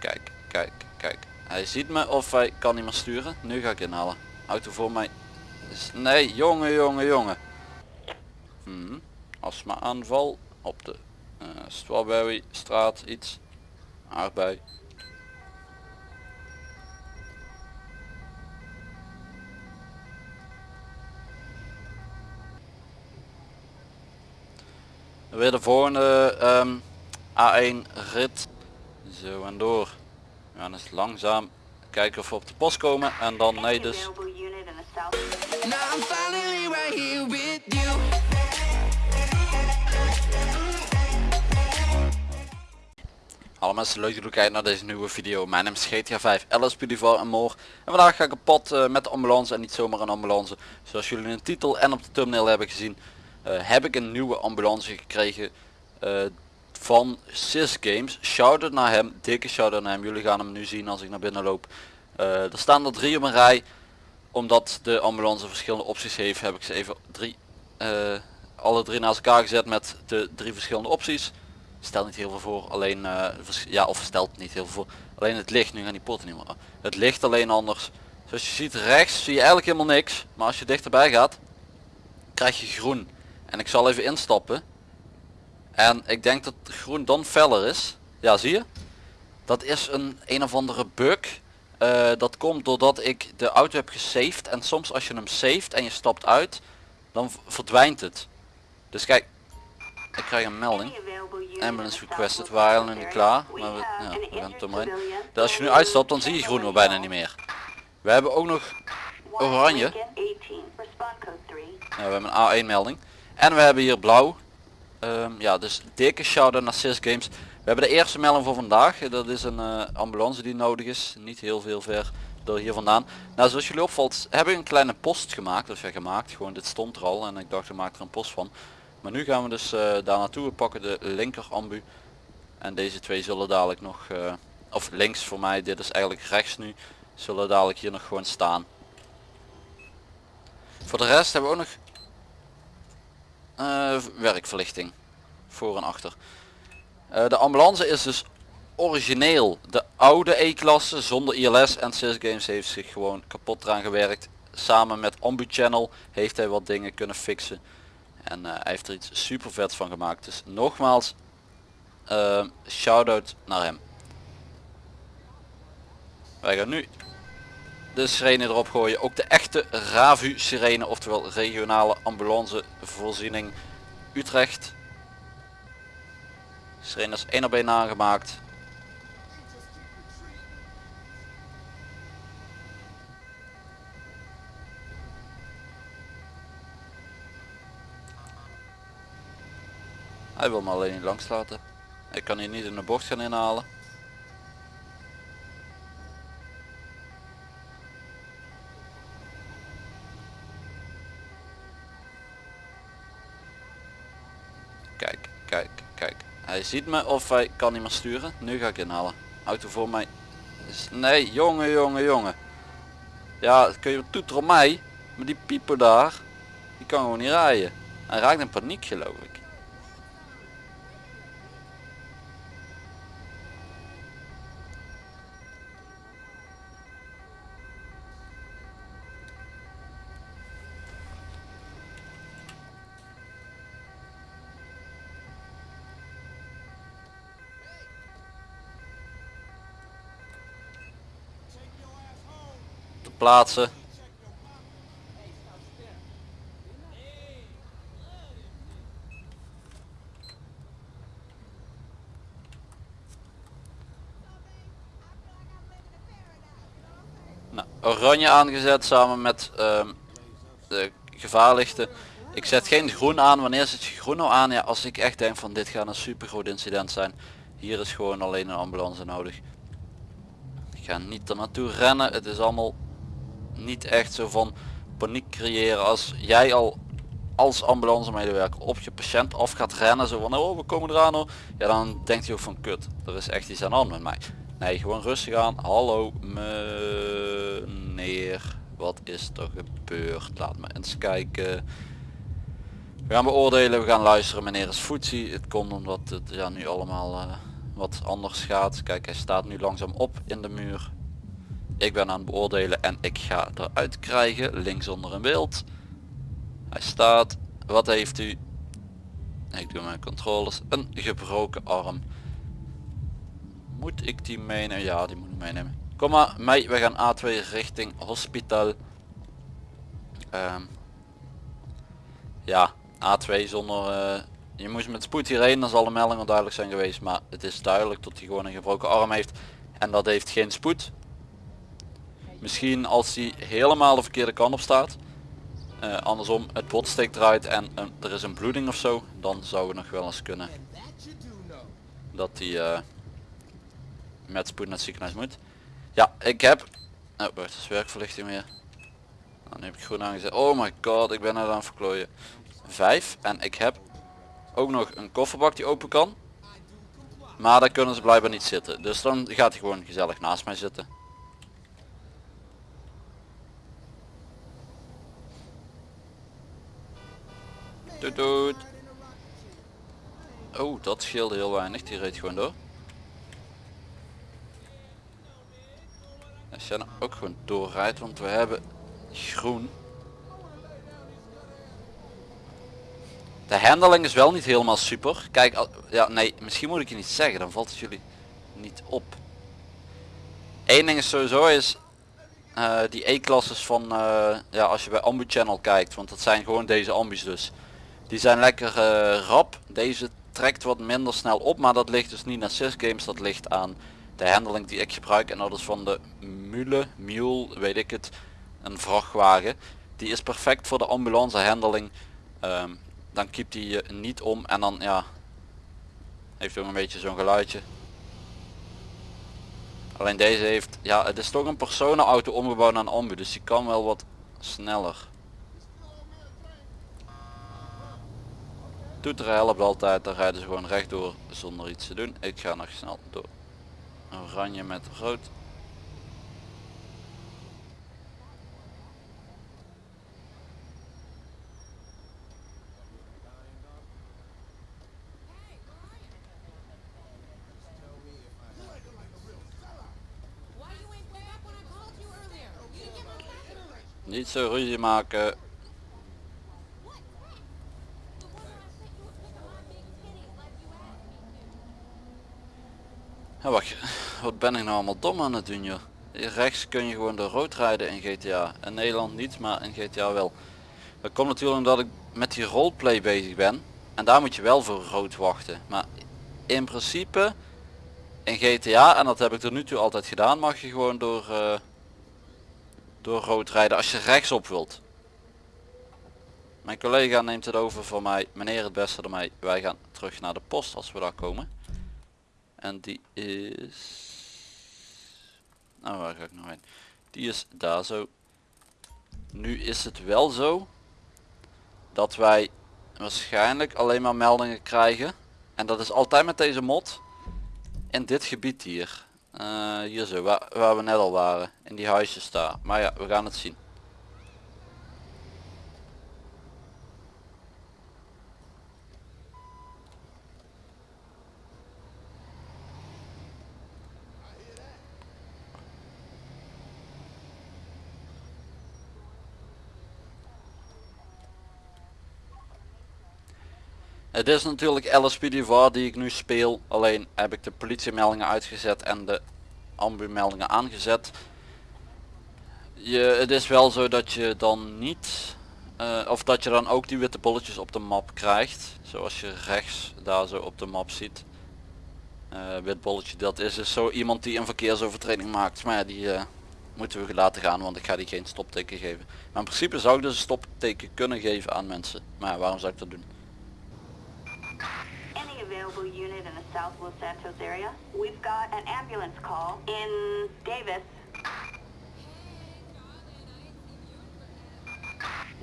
Kijk, kijk, kijk. Hij ziet me of hij kan niet meer sturen. Nu ga ik inhalen. Auto voor mij. Nee, jongen, jongen, jongen. Hmm. Astma aanval op de eh, Strawberry straat iets. Aardbei. Weer de volgende ehm, A1 rit. Zo en door. We gaan eens langzaam kijken of we op de post komen en dan nee dus. Hallo mensen, leuk dat jullie kijken naar deze nieuwe video. Mijn naam is GTA 5, LSP Duval en more. En vandaag ga ik op pad eh, met de ambulance en niet zomaar een ambulance. Zoals jullie in de titel en op de thumbnail hebben gezien, eh, heb ik een nieuwe ambulance gekregen eh, van Sys Games. Shout-out naar hem, dikke shout-out naar hem. Jullie gaan hem nu zien als ik naar binnen loop. Eh, er staan er drie op een rij. Omdat de ambulance verschillende opties heeft, heb ik ze even drie, eh, alle drie naast elkaar gezet met de drie verschillende opties stelt niet heel veel voor. Alleen, eh, ja, of stelt niet heel veel voor. Alleen het licht, nu gaan die poorten niet meer. Het licht alleen anders. Zoals je ziet rechts zie je eigenlijk helemaal niks. Maar als je dichterbij gaat, krijg je groen. En ik zal even instappen. En ik denk dat groen dan feller is. Ja, zie je? Dat is een een of andere bug. Eh, dat komt doordat ik de auto heb gesaved. En soms als je hem saved en je stapt uit, dan verdwijnt het. Dus kijk, ik krijg een melding. Ambulance requested, we waren area. klaar, maar we, ja, we gaan maar in. Dus als je nu uitstapt dan zie je groen al bijna niet meer. We hebben ook nog, oranje. Lincoln 18, respond code 3. ja, we hebben een A1 melding. En we hebben hier blauw. Ehm, ja, dus dikke shout-out naar Sys Games. We hebben de eerste melding voor vandaag. Dat is een eh, ambulance die nodig is. Niet heel veel ver door hier vandaan. Nou, zoals jullie opvalt, heb ik een kleine post gemaakt. Of ja, gemaakt. Gewoon, dit stond er al. En ik dacht, ik maak er een post van. Maar nu gaan we dus eh, daar naartoe. We pakken de linker ambu. En deze twee zullen dadelijk nog, eh, of links voor mij, dit is eigenlijk rechts nu, zullen dadelijk hier nog gewoon staan. Voor de rest hebben we ook nog eh, werkverlichting. Voor en achter. Eh, de ambulance is dus origineel de oude E-klasse zonder ILS en Sys Games heeft zich gewoon kapot eraan gewerkt. Samen met Ambu Channel heeft hij wat dingen kunnen fixen. En eh, hij heeft er iets super vets van gemaakt. Dus nogmaals, uh, shout-out naar hem. Wij gaan nu de sirene erop gooien. Ook de RAVU sirene, oftewel regionale ambulance voorziening Utrecht. Sirene is één op één aangemaakt. Hij wil me alleen niet langs laten. Ik kan hier niet in de bocht gaan inhalen. Kijk, kijk, kijk. Hij ziet me of hij kan niet meer sturen. Nu ga ik inhalen. Auto voor mij. is- Nee, jongen, jongen, jongen. Ja, kun je toeter op mij. Maar die pieper daar, die kan gewoon niet rijden. Hij raakt in paniek geloof ik. Plaatsen. Nou, oranje aangezet samen met ehm, de gevaarlichten. Ik zet geen groen aan. Wanneer zet je groen nou aan? Ja, als ik echt denk van dit gaat een super groot incident zijn. Hier is gewoon alleen een ambulance nodig. Ik ga niet er naartoe rennen. Het is allemaal niet echt zo van paniek creëren. Als jij al als ambulance medewerker op je patiënt af gaat rennen. Zo van oh we komen eraan hoor. Ja dan denkt hij ook van kut. Er is echt iets aan de hand met mij. Nee gewoon rustig aan. Hallo meneer. Wat is er gebeurd? Laat me eens kijken. We gaan beoordelen, we gaan luisteren. Meneer is voetzie. Het komt omdat het ja, nu allemaal eh, wat anders gaat. Kijk hij staat nu langzaam op in de muur. Ik ben aan het beoordelen en ik ga eruit krijgen. Links onder een beeld. Hij staat. Wat heeft u? Ik doe mijn controles. Een gebroken arm. Moet ik die meenemen? Ja, die moet ik meenemen. Kom maar mee, we gaan A2 richting hospitaal. Ehm, ja, A2 zonder... eh, je moest met spoed hierheen, dan zal de melding al duidelijk zijn geweest. Maar het is duidelijk dat hij gewoon een gebroken arm heeft. En dat heeft geen spoed. Misschien als hij helemaal de verkeerde kant op staat. eh, andersom, het bot steekt eruit en er is een bloeding of zo. Dan zou het nog wel eens kunnen. Dat hij eh, met spoed naar het ziekenhuis moet. Ja, ik heb... Oh, wacht, is werkverlichting weer. Dan heb ik groen aangezet. Oh my god, ik ben net aan het verklooien. Vijf. En ik heb ook nog een kofferbak die open kan. Maar daar kunnen ze blijkbaar niet zitten. Dus dan gaat hij gewoon gezellig naast mij zitten. Doet doet. Oh, dat scheelde heel weinig. Die reed gewoon door. Als jij nou ook gewoon doorrijdt, want we hebben groen. De handling is wel niet helemaal super. Kijk, ja nee, misschien moet ik je niet zeggen, dan valt het jullie niet op. Eén ding is sowieso is eh, die E-klasses van, eh, ja als je bij Ambu Channel kijkt, want dat zijn gewoon deze ambus dus. Die zijn lekker eh, rap. Deze trekt wat minder snel op, maar dat ligt dus niet aan Games, dat ligt aan de handling die ik gebruik en dat is van de Mule, Mule, weet ik het, een vrachtwagen. Die is perfect voor de ambulance handling. Ehm, dan kiept hij je niet om en dan ja, heeft ook een beetje zo'n geluidje. Alleen deze heeft, ja het is toch een personenauto omgebouwd naar een ambu, dus die kan wel wat sneller. Toeteren helpt altijd, dan rijden ze gewoon rechtdoor zonder iets te doen. Ik ga nog snel door. Oranje met rood. Niet zo ruzie maken. Ja, wacht, wat ben ik nou allemaal dom aan het doen joh. Rechts kun je gewoon door rood rijden in GTA. In Nederland niet, maar in GTA wel. Dat komt natuurlijk omdat ik met die roleplay bezig ben. En daar moet je wel voor rood wachten. Maar in principe in GTA, en dat heb ik tot nu toe altijd gedaan, mag je gewoon door, eh, door rood rijden als je rechtsop wilt. Mijn collega neemt het over van mij, meneer het beste door mij. Wij gaan terug naar de post als we daar komen. En die is... Nou, waar ga ik nou heen? Die is daar zo. Nu is het wel zo dat wij waarschijnlijk alleen maar meldingen krijgen. En dat is altijd met deze mod. In dit gebied hier. Eh, hier zo, waar, waar we net al waren. In die huisjes daar. Maar ja, we gaan het zien. Het is natuurlijk LSPDVR die ik nu speel, alleen heb ik de politiemeldingen uitgezet en de ambu-meldingen aangezet. Je, het is wel zo dat je dan niet, eh, of dat je dan ook die witte bolletjes op de map krijgt, zoals je rechts daar zo op de map ziet. Eh, wit bolletje, dat is dus zo iemand die een verkeersovertreding maakt, maar die eh, moeten we laten gaan, want ik ga die geen stopteken geven. Maar in principe zou ik dus een stopteken kunnen geven aan mensen, maar waarom zou ik dat doen? Available unit in the South Los Santos area? We've got an ambulance call in Davis.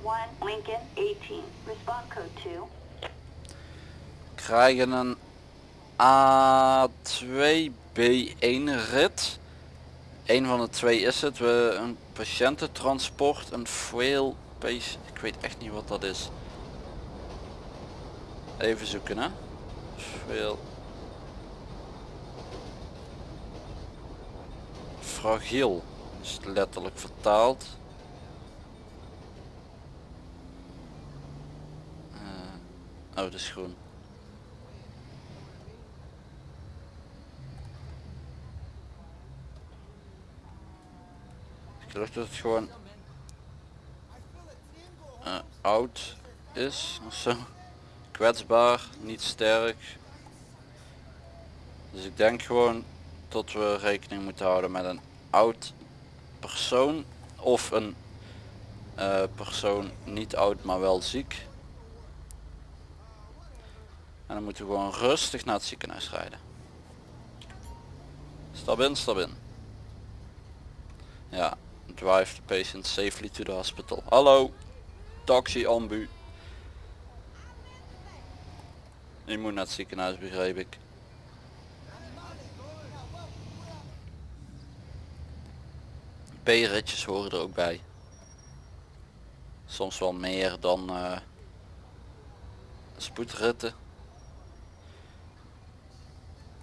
One Lincoln 18. Respond code 2. krijgen een A2B1 rit. Een van de twee is het. We een patiëntentransport, een frail pace. Ik weet echt niet wat dat is. Even zoeken hè veel fragiel is het letterlijk vertaald? Eh, oh, uh, schoen ik geloof dat het gewoon uh, oud is ofzo Kwetsbaar, niet sterk. Dus ik denk gewoon dat we rekening moeten houden met een oud persoon of een eh, persoon niet oud maar wel ziek. En dan moeten we gewoon rustig naar het ziekenhuis rijden. Stap in, stap in. Ja, drive the patient safely to the hospital. Hallo, taxi ambu. Je moet naar het ziekenhuis begreep ik. B-ritjes horen er ook bij. Soms wel meer dan eh, spoedritten.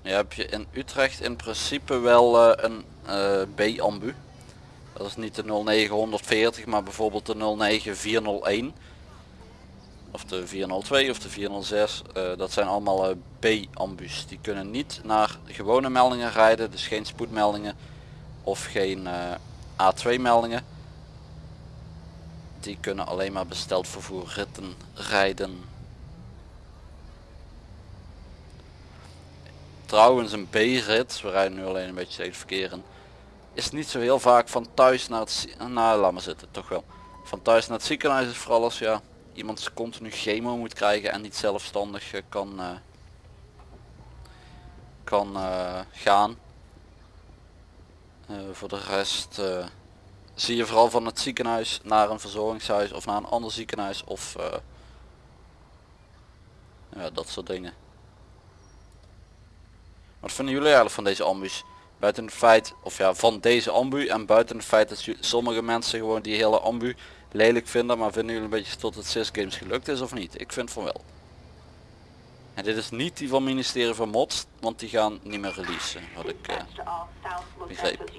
Ja, heb je in Utrecht in principe wel eh, een eh, B-ambu. Dat is niet de 0940 maar bijvoorbeeld de 09401 of de 402 of de 406 eh, dat zijn allemaal eh, B-ambus. Die kunnen niet naar gewone meldingen rijden dus geen spoedmeldingen of geen eh, A2 meldingen. Die kunnen alleen maar besteld vervoer ritten rijden. Trouwens een B-rit we rijden nu alleen een beetje tegen in is niet zo heel vaak van thuis naar het nou laat maar zitten toch wel. Van thuis naar het ziekenhuis is vooral als ja iemand continu chemo moet krijgen en niet zelfstandig eh, kan eh, kan eh, gaan. Voor de rest zie je vooral van het ziekenhuis naar een verzorgingshuis of naar een ander ziekenhuis of ja, dat soort dingen. Wat vinden jullie eigenlijk van deze ambus? Buiten feit of ja van deze ambu en buiten het feit dat sommige mensen gewoon die hele ambu lelijk vinden maar vinden jullie een beetje tot het CIS games gelukt is of niet? Ik vind van wel. En dit is niet die van ministerie van Mods want die gaan niet meer releasen wat ik Los begreep.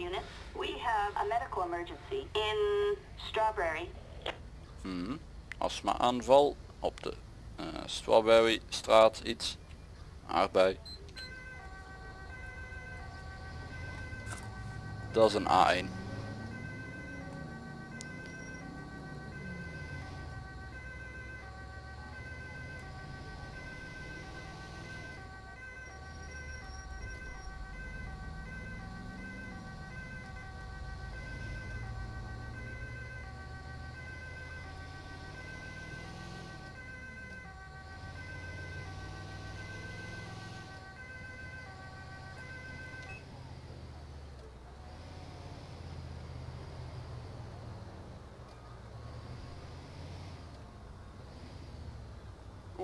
Hmm, astma aanval op de eh, Strawberry straat iets. Aardbei. Dat is een A1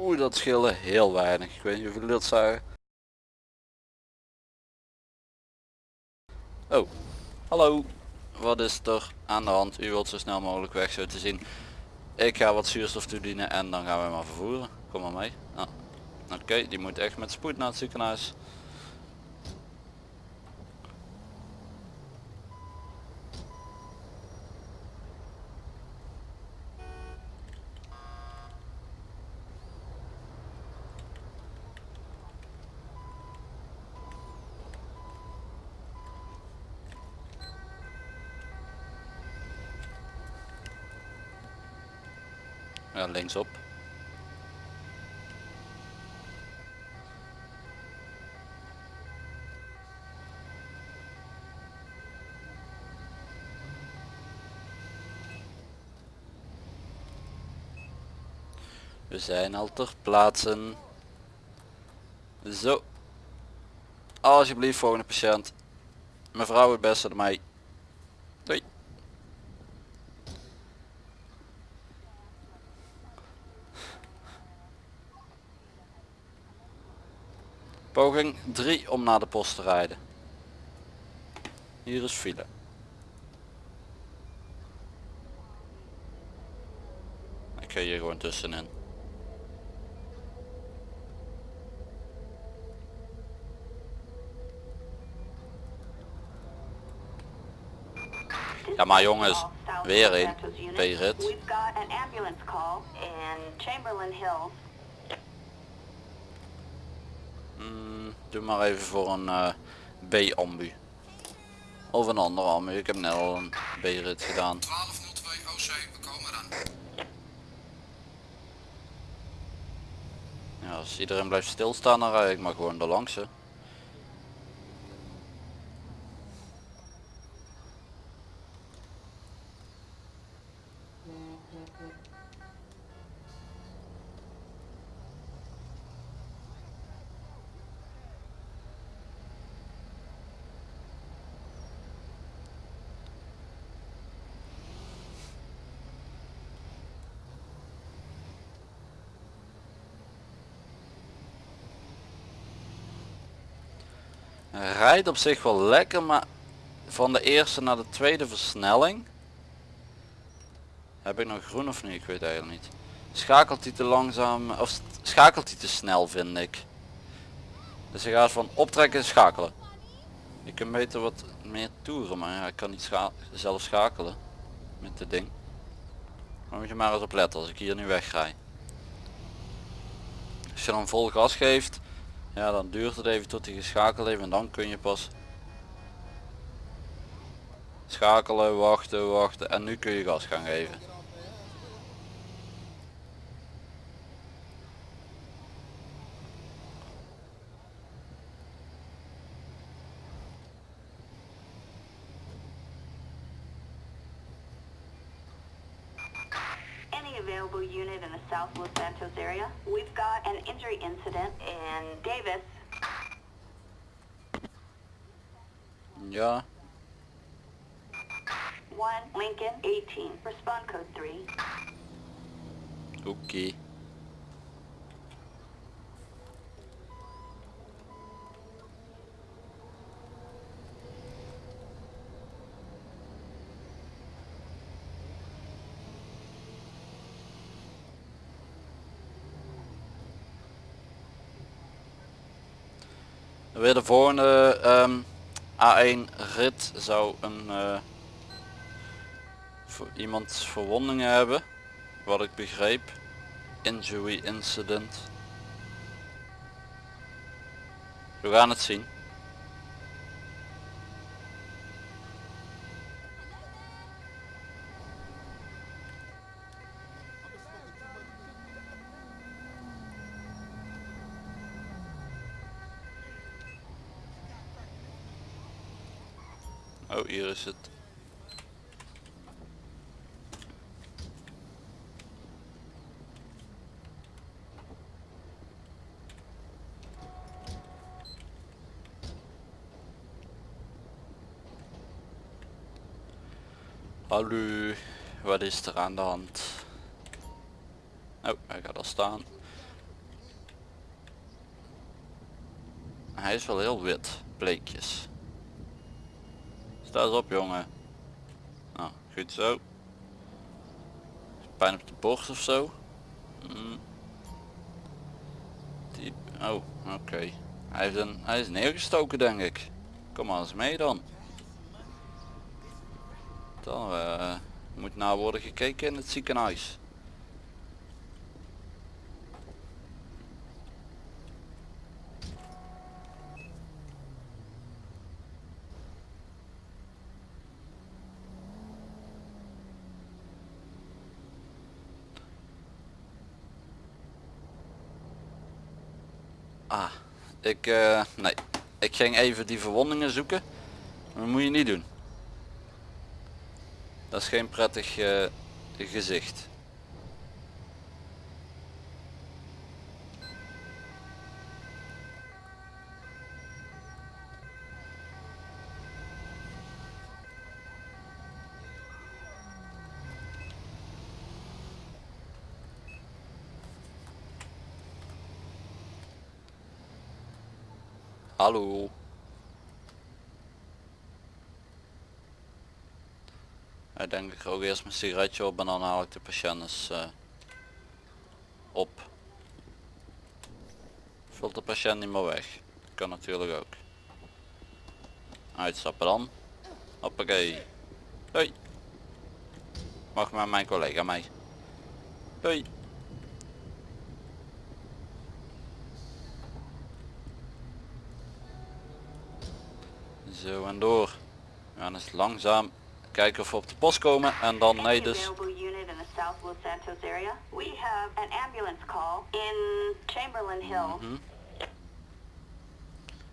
Oeh, dat scheelde heel weinig. Ik weet niet of jullie dat zagen. Oh, hallo. Wat is er aan de hand? U wilt zo snel mogelijk weg zo te zien. Ik ga wat zuurstof toedienen en dan gaan we maar vervoeren. Kom maar mee. Ah, Oké, die moet echt met spoed naar het ziekenhuis. Linksop. We zijn al ter plaatsen. Zo. Alsjeblieft volgende patiënt. Mevrouw het beste ermee. Doei. Poging 3 om naar de post te rijden. Hier is file. Ik ga hier gewoon tussenin. Ja, maar jongens, weer een Santos unit. B-rit. We've got an ambulance call in Chamberlain Hills. Mm, doe maar even voor een eh, B-ambu. Of een andere ambu. Ik heb net al een B-rit gedaan. 1202 OC, we komen eraan. Ja, als iedereen blijft stilstaan dan rijd ik maar gewoon er langs. Rijdt op zich wel lekker, maar van de eerste naar de tweede versnelling heb ik nog groen of niet? Ik weet eigenlijk niet. Schakelt hij te langzaam of schakelt hij te snel vind ik. Dus hij gaat van optrekken en schakelen. Je kunt beter wat meer toeren, maar ik kan niet zelf schakelen met dit ding. Maar moet je maar eens op letten als ik hier nu wegrij. Als je dan vol gas geeft, ja dan duurt het even tot hij geschakeld heeft en dan kun je pas schakelen, wachten, wachten en nu kun je gas gaan geven. Any available unit in the South Los Santos area. We've got an injury incident in Davis. Ja, 1 Lincoln 18. Respond code 3. Weer de volgende ehm, A1 rit zou een eh, voor iemand verwondingen hebben, wat ik begreep. Injury incident. We gaan het zien. Oh, hier is het. Hallo, wat is er aan de hand? Oh, hij gaat al staan. Hij is wel heel wit, bleekjes. Sta eens op jongen. Nou, goed zo. Pijn op de borst of zo. Mm. Die, oh, oké. Hij, heeft een, hij is neergestoken denk ik. Kom maar eens mee dan. Dan eh, moet naar worden gekeken in het ziekenhuis. Ah, ik, eh, nee. Ik ging even die verwondingen zoeken. Dat moet je niet doen. Dat is geen prettig eh, gezicht. Hallo. Denk ik rook eerst mijn sigaretje op en dan haal ik de patiënten eh, op. Vult de patiënt niet meer weg. Kan natuurlijk ook. Uitstappen dan. Hoppakee. Hoi. mag met mijn collega mee. Doei. Zo en door. We gaan eens langzaam kijken of we op de post komen en dan nee dus.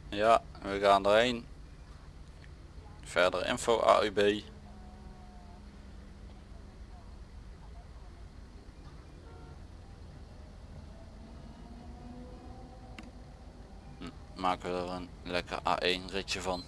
Ja, we gaan erheen. Verder info AUB. Hm, Maken we er een lekker A1 ritje van.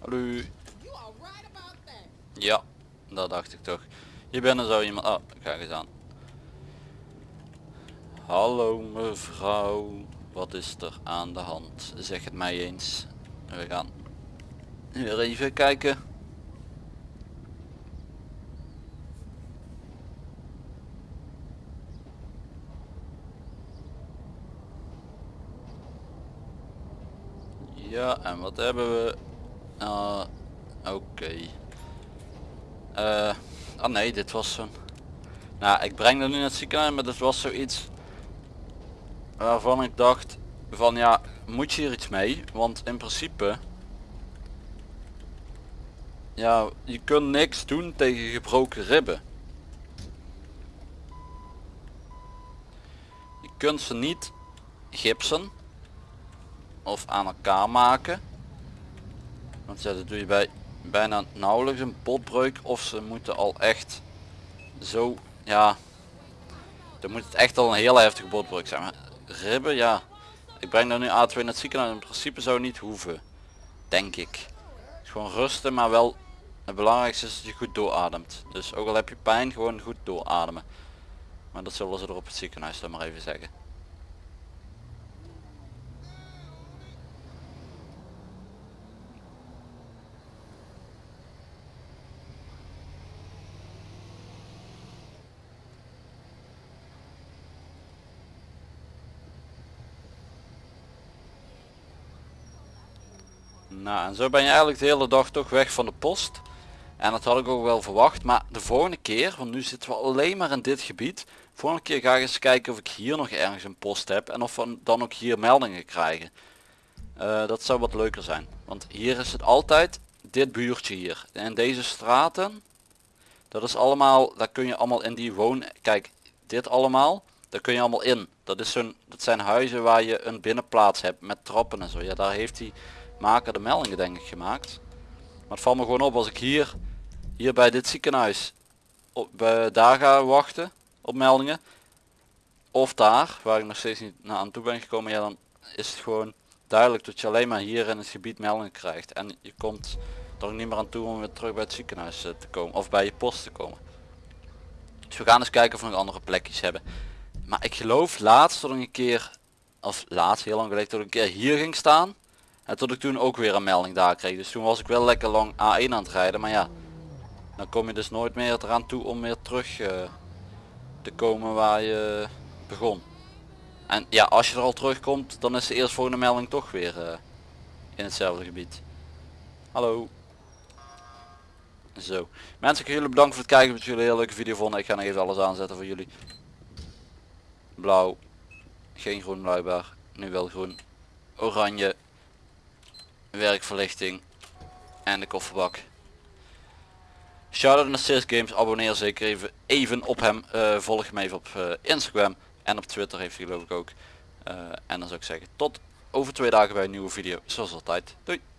Hallo. Ja, dat dacht ik toch. Hier binnen zou iemand... Oh, kijk eens aan. Hallo mevrouw, wat is er aan de hand? Zeg het mij eens. We gaan weer even kijken. Ja, en wat hebben we? Ah, Oké. Eh, ah nee, dit was zo'n... Nou, ik breng dat nu naar het ziekenhuis, maar dit was zoiets waarvan ik dacht van ja, moet je hier iets mee? Want in principe, ja, je kunt niks doen tegen gebroken ribben. Je kunt ze niet gipsen of aan elkaar maken. Want ja, dat doe je bij bijna nauwelijks een botbreuk of ze moeten al echt zo, ja, dan moet het echt al een heel heftige botbreuk zijn. Maar ribben, ja, ik breng daar nu A2 naar het ziekenhuis, in principe zou niet hoeven, denk ik. Gewoon rusten, maar wel, het belangrijkste is dat je goed doorademt. Dus ook al heb je pijn, gewoon goed doorademen. Maar dat zullen ze er op het ziekenhuis dan maar even zeggen. Nou, en zo ben je eigenlijk de hele dag toch weg van de post. En dat had ik ook wel verwacht. Maar de volgende keer, want nu zitten we alleen maar in dit gebied. Volgende keer ga ik eens kijken of ik hier nog ergens een post heb. En of we dan ook hier meldingen krijgen. Eh, dat zou wat leuker zijn. Want hier is het altijd dit buurtje hier. En deze straten. Dat is allemaal, daar kun je allemaal in die woon... Kijk, dit allemaal. Daar kun je allemaal in. Dat, is dat zijn huizen waar je een binnenplaats hebt met trappen en zo. Ja, daar heeft hij maker de meldingen denk ik gemaakt. Maar het valt me gewoon op als ik hier, hier bij dit ziekenhuis, op, bij, daar ga wachten op meldingen. Of daar, waar ik nog steeds niet naar aan toe ben gekomen, ja dan is het gewoon duidelijk dat je alleen maar hier in het gebied meldingen krijgt. En je komt er niet meer aan toe om weer terug bij het ziekenhuis eh, te komen. Of bij je post te komen. Dus we gaan eens kijken of we nog andere plekjes hebben. Maar ik geloof laatst dat ik een keer, of laatst heel lang geleden, dat ik een keer hier ging staan. En tot ik toen ook weer een melding daar kreeg. Dus toen was ik wel lekker lang A1 aan het rijden. Maar ja, dan kom je dus nooit meer eraan toe om weer terug eh, te komen waar je begon. En ja, als je er al terugkomt, dan is de eerstvolgende melding toch weer eh, in hetzelfde gebied. Hallo. Zo. Mensen, ik wil jullie bedanken voor het kijken. Dat jullie een hele leuke video vonden. Ik ga nog even alles aanzetten voor jullie. Blauw. Geen groen blijkbaar. Nu wel groen. Oranje werkverlichting en de kofferbak. Shoutout naar Sis Games, abonneer zeker even, even op hem, Eh, volg hem even op eh, Instagram en op Twitter heeft hij geloof ik ook. Eh, en dan zou ik zeggen tot over twee dagen bij een nieuwe video. Zoals altijd. Doei.